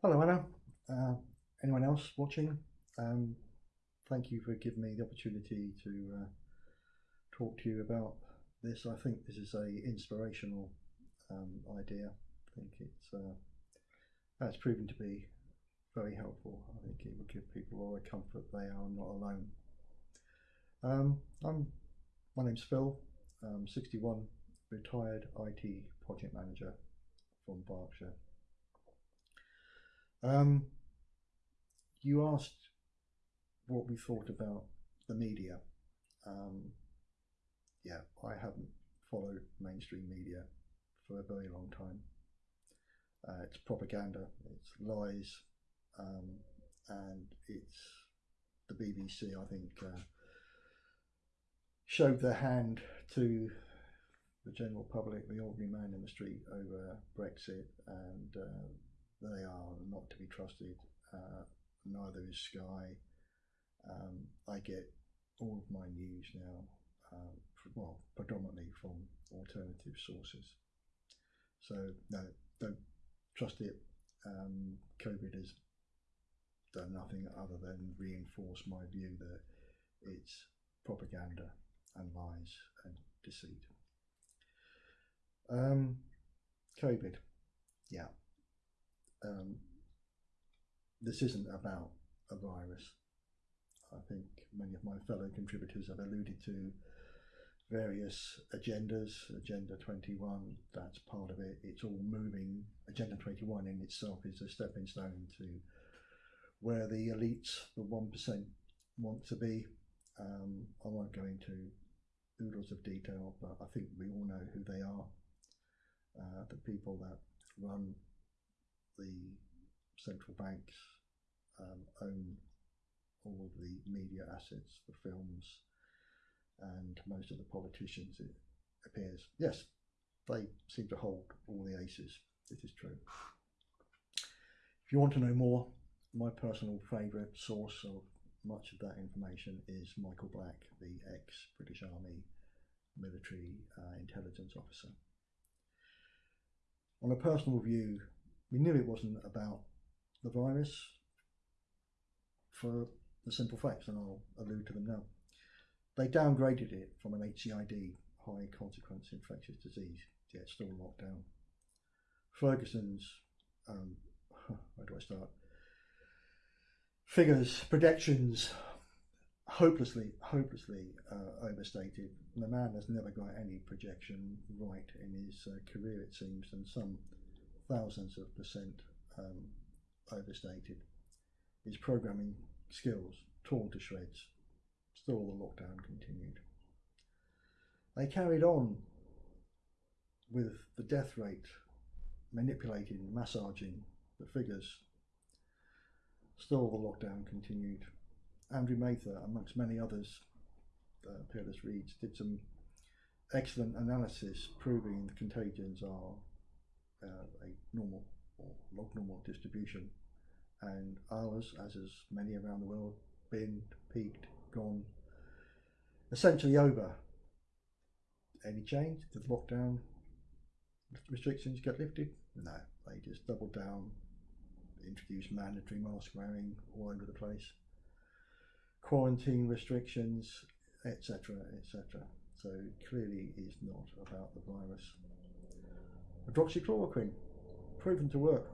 Hello, Anna. Uh, anyone else watching? Um, thank you for giving me the opportunity to uh, talk to you about this. I think this is a inspirational um, idea. I think it's uh, that's proven to be very helpful. I think it will give people all the comfort they are not alone. Um, I'm my name's Phil. I'm 61, retired IT project manager from Berkshire. Um, you asked what we thought about the media. Um, yeah, I haven't followed mainstream media for a very long time. Uh, it's propaganda, it's lies, um, and it's the BBC, I think, uh, showed their hand to the general public, the ordinary man in the street over Brexit, and uh, they are not to be trusted. Uh, neither is Sky. Um, I get all of my news now, um, well, predominantly from alternative sources. So no, don't trust it. Um, COVID has done nothing other than reinforce my view that it's propaganda and lies and deceit. Um, COVID, yeah. Um, this isn't about a virus. I think many of my fellow contributors have alluded to various agendas. Agenda 21, that's part of it. It's all moving. Agenda 21 in itself is a stepping stone to where the elites, the 1%, want to be. Um, I won't go into oodles of detail, but I think we all know who they are. Uh, the people that run the central banks um, own all of the media assets, the films, and most of the politicians, it appears. Yes, they seem to hold all the aces. It is true. If you want to know more, my personal favourite source of much of that information is Michael Black, the ex-British Army military uh, intelligence officer. On a personal view, we knew it wasn't about the virus for the simple facts, and I'll allude to them now. They downgraded it from an HCID, high consequence infectious disease, yet still locked down. Ferguson's, um, where do I start? Figures, projections, hopelessly, hopelessly uh, overstated. The man has never got any projection right in his uh, career, it seems, and some thousands of percent um, overstated. His programming skills torn to shreds. Still, the lockdown continued. They carried on with the death rate, manipulating, massaging the figures. Still, the lockdown continued. Andrew Mather, amongst many others, uh, Peerless Reads, did some excellent analysis proving the contagions are Uh, a normal or log normal distribution and ours, as is many around the world, been peaked, gone, essentially over. Any change? Did the lockdown restrictions get lifted? No, they just doubled down, introduced mandatory mask wearing all over the place quarantine restrictions, etc., etc. So clearly is not about the virus. Hydroxychloroquine, proven to work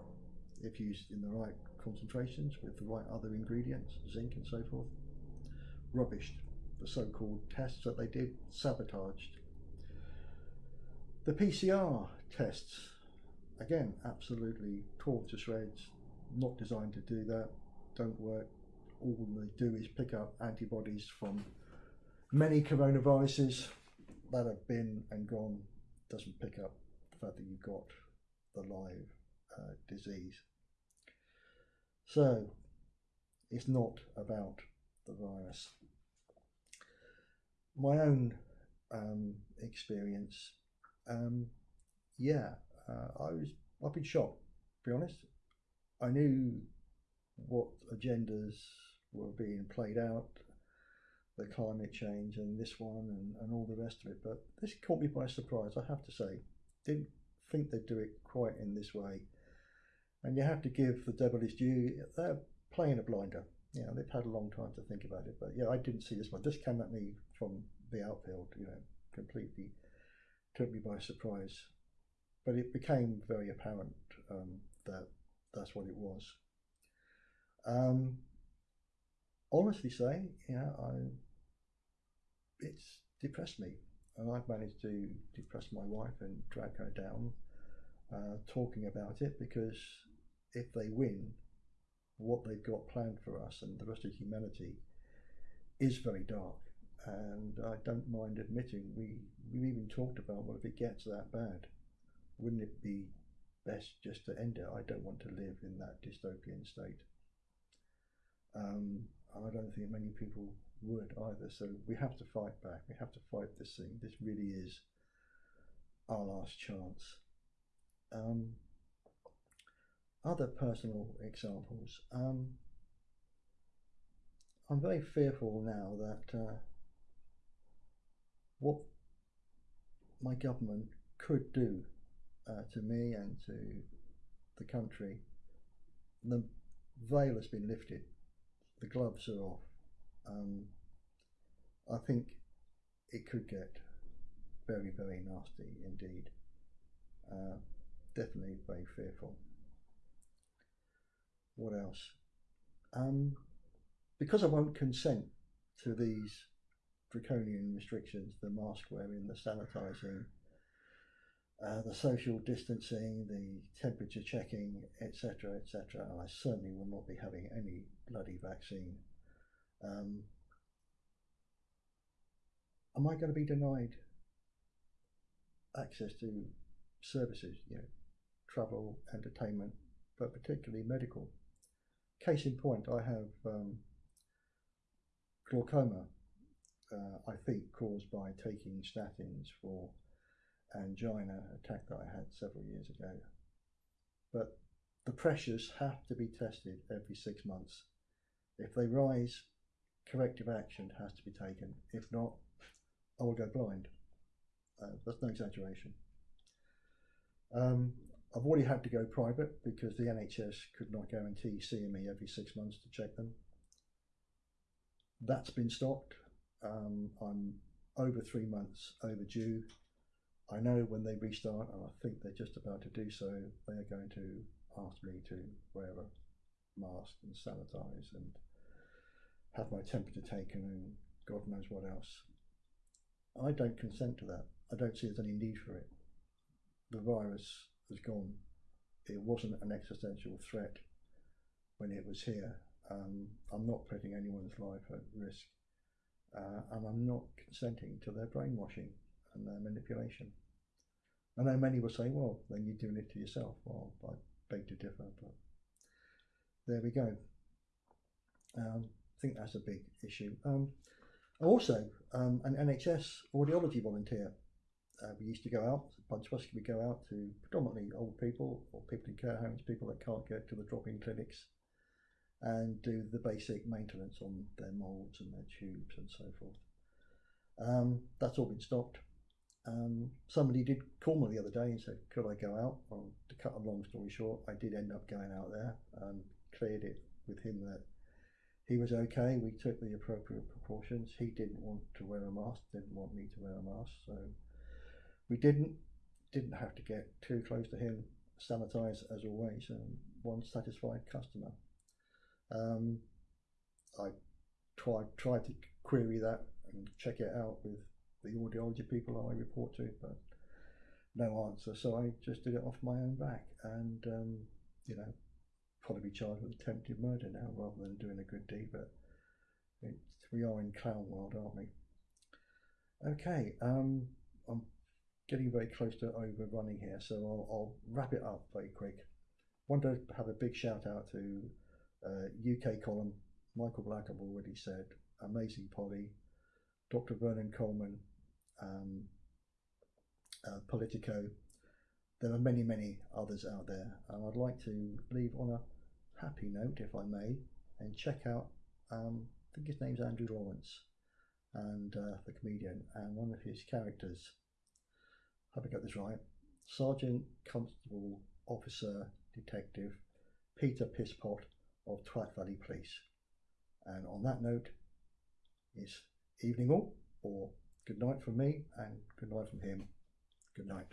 if used in the right concentrations with the right other ingredients, zinc and so forth. Rubbished. The so-called tests that they did, sabotaged. The PCR tests, again, absolutely torn to shreds, not designed to do that, don't work, all they do is pick up antibodies from many coronaviruses that have been and gone, doesn't pick up fact that you've got the live uh, disease. So it's not about the virus. My own um, experience, um, yeah, uh, I was I've been shocked. To be honest, I knew what agendas were being played out, the climate change and this one and, and all the rest of it. But this caught me by surprise, I have to say. Didn't think they'd do it quite in this way. And you have to give the devil his due. They're playing a blinder. You know, they've had a long time to think about it. But yeah, I didn't see this one. This came at me from the outfield, you know, completely took me by surprise. But it became very apparent um, that that's what it was. Um, honestly saying, you know, I it's depressed me, and I've managed to depress my wife and drag her down, uh, talking about it because if they win, what they've got planned for us and the rest of humanity is very dark. And I don't mind admitting we we even talked about well if it gets that bad, wouldn't it be best just to end it? I don't want to live in that dystopian state. Um, I don't think many people would either. So we have to fight back. We have to fight this thing. This really is our last chance. Um, other personal examples. Um, I'm very fearful now that uh, what my government could do uh, to me and to the country, the veil has been lifted, the gloves are off. Um, I think it could get very, very nasty indeed. Uh, definitely very fearful. What else? Um, because I won't consent to these draconian restrictions, the mask wearing, the sanitising, uh, the social distancing, the temperature checking, etc., etc. I certainly will not be having any bloody vaccine. Um, am I going to be denied access to services, you know, travel, entertainment, but particularly medical? Case in point, I have um, glaucoma, uh, I think caused by taking statins for angina attack that I had several years ago. But the pressures have to be tested every six months. If they rise, corrective action has to be taken. If not, I will go blind. Uh, that's no exaggeration. Um, I've already had to go private because the NHS could not guarantee seeing me every six months to check them. That's been stopped. Um, I'm over three months overdue. I know when they restart, and I think they're just about to do so, they are going to ask me to wear a mask and sanitize and have my temperature taken and God knows what else. I don't consent to that. I don't see there's any need for it. The virus has gone. It wasn't an existential threat when it was here. Um, I'm not putting anyone's life at risk. Uh, and I'm not consenting to their brainwashing and their manipulation. I know many will say, well, then you're doing it to yourself. Well, I beg to differ, but there we go. Um, think that's a big issue. Um, also, um, an NHS audiology volunteer. Uh, we used to go out, a bunch of us would go out to predominantly old people or people in care homes, people that can't get to the drop-in clinics, and do the basic maintenance on their moulds and their tubes and so forth. Um, that's all been stopped. Um, somebody did call me the other day and said, could I go out? Well, to cut a long story short, I did end up going out there and cleared it with him that he was okay. We took the appropriate precautions. He didn't want to wear a mask, didn't want me to wear a mask. So we didn't, didn't have to get too close to him. Sanitize as always, and one satisfied customer. Um, I tried tried to query that and check it out with the audiology people I report to, but no answer. So I just did it off my own back, and um, you know, probably be charged with attempted murder now rather than doing a good deed. But we are in clown world, aren't we? Okay, um, I'm getting very close to overrunning here, so I'll, I'll wrap it up very quick. Want to have a big shout out to uh, UK column. Michael Black, I've already said, amazing Polly, Dr. Vernon Coleman, um, uh, Politico. There are many, many others out there, and I'd like to leave on a happy note, if I may, and check out. Um, I think his name's Andrew Lawrence, and uh, the comedian, and one of his characters. Hope I got this right? Sergeant, Constable, Officer, Detective, Peter Pisspot of Twat Valley Police. And on that note, it's evening all, or good night from me, and good night from him. Good night.